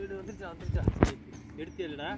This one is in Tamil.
வந்துருச்சா வந்துருச்சா? எடுத்து இல்லடா?